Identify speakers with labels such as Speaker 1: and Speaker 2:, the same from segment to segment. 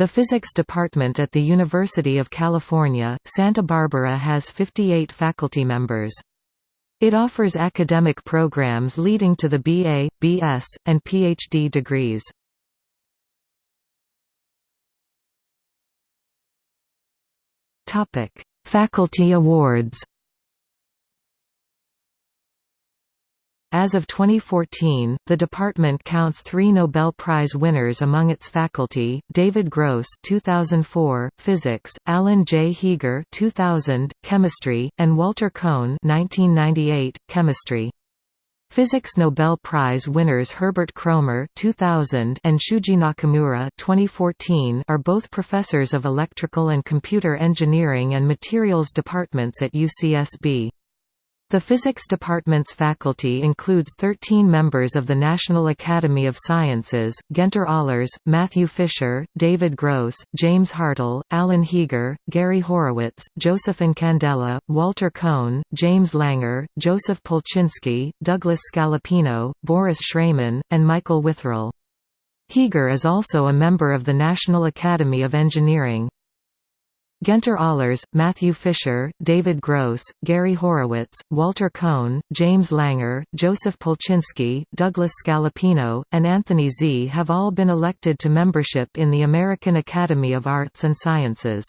Speaker 1: The Physics Department at the University of California, Santa Barbara has 58 faculty members. It offers academic programs leading to the BA, BS, and PhD degrees. Faculty awards As of 2014, the department counts three Nobel Prize winners among its faculty: David Gross (2004), Physics; Alan J. Heeger (2000), Chemistry; and Walter Kohn (1998), Chemistry. Physics Nobel Prize winners Herbert Kroemer (2000) and Shuji Nakamura (2014) are both professors of electrical and computer engineering and materials departments at UCSB. The Physics Department's faculty includes 13 members of the National Academy of Sciences, Guenter Ahlers, Matthew Fisher, David Gross, James Hartle, Alan Heeger, Gary Horowitz, Joseph Incandela, Walter Kohn, James Langer, Joseph Polchinski, Douglas Scalapino, Boris Shraiman, and Michael Witherell. Heeger is also a member of the National Academy of Engineering. Guenter Ahlers, Matthew Fisher, David Gross, Gary Horowitz, Walter Kohn, James Langer, Joseph Polchinski, Douglas Scalapino, and Anthony Zee have all been elected to membership in the American Academy of Arts and Sciences.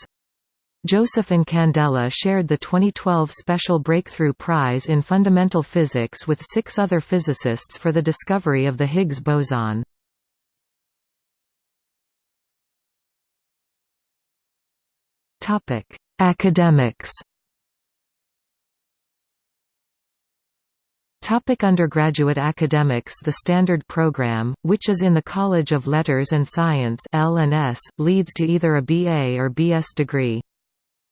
Speaker 1: Joseph Incandela shared the 2012 Special Breakthrough Prize in Fundamental Physics with six other physicists for the discovery of the Higgs boson. Topic: Academics. Topic undergraduate academics The standard program, which is in the College of Letters and Science L&S, leads to either a BA or BS degree.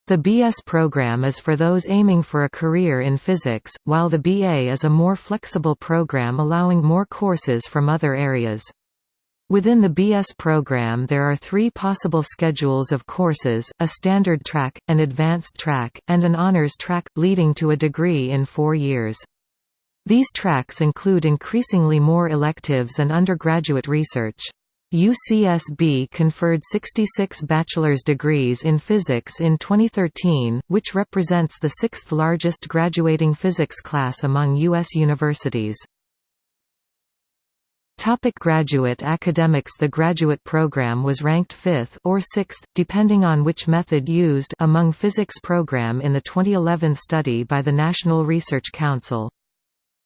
Speaker 1: The BS program is for those aiming for a career in physics, while the BA is a more flexible program allowing more courses from other areas. Within the BS program there are three possible schedules of courses, a standard track, an advanced track, and an honors track, leading to a degree in four years. These tracks include increasingly more electives and undergraduate research. UCSB conferred 66 bachelor's degrees in physics in 2013, which represents the sixth largest graduating physics class among U.S. universities. Topic graduate academics The graduate program was ranked 5th or 6th, depending on which method used among physics program in the 2011 study by the National Research Council.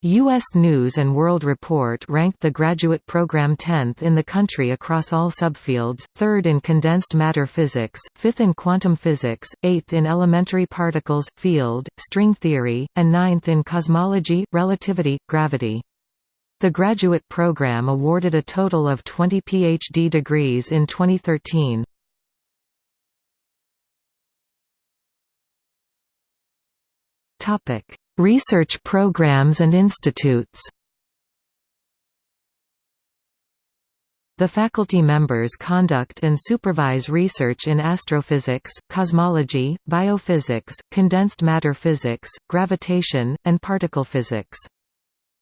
Speaker 1: U.S. News & World Report ranked the graduate program 10th in the country across all subfields, 3rd in condensed matter physics, 5th in quantum physics, 8th in elementary particles, field, string theory, and 9th in cosmology, relativity, gravity. The graduate program awarded a total of 20 PhD degrees in 2013. Topic: Research programs and institutes. The faculty members conduct and supervise research in astrophysics, cosmology, biophysics, condensed matter physics, gravitation, and particle physics.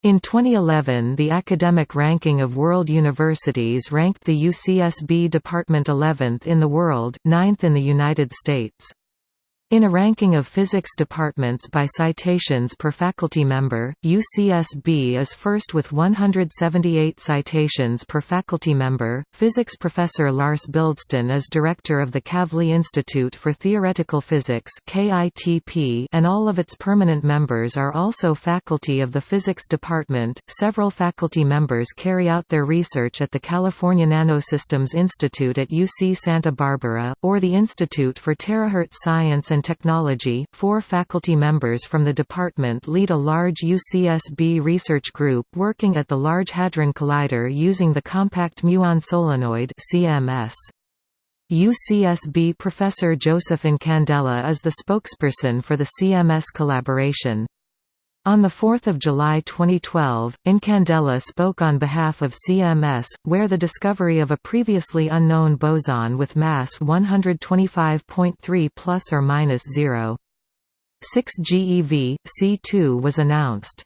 Speaker 1: In 2011 the academic ranking of world universities ranked the UCSB department 11th in the world, 9th in the United States. In a ranking of physics departments by citations per faculty member, UCSB is first with 178 citations per faculty member. Physics professor Lars Bildsten is director of the Kavli Institute for Theoretical Physics (KITP), and all of its permanent members are also faculty of the physics department. Several faculty members carry out their research at the California Nanosystems Institute at UC Santa Barbara, or the Institute for Terahertz Science and and Technology. Four faculty members from the department lead a large UCSB research group working at the Large Hadron Collider using the Compact Muon Solenoid (CMS). UCSB professor Joseph Incandela is the spokesperson for the CMS collaboration. On 4 July 2012, Incandela spoke on behalf of CMS, where the discovery of a previously unknown boson with mass 125.3 plus or minus 0. 6 GeV, C2 was announced.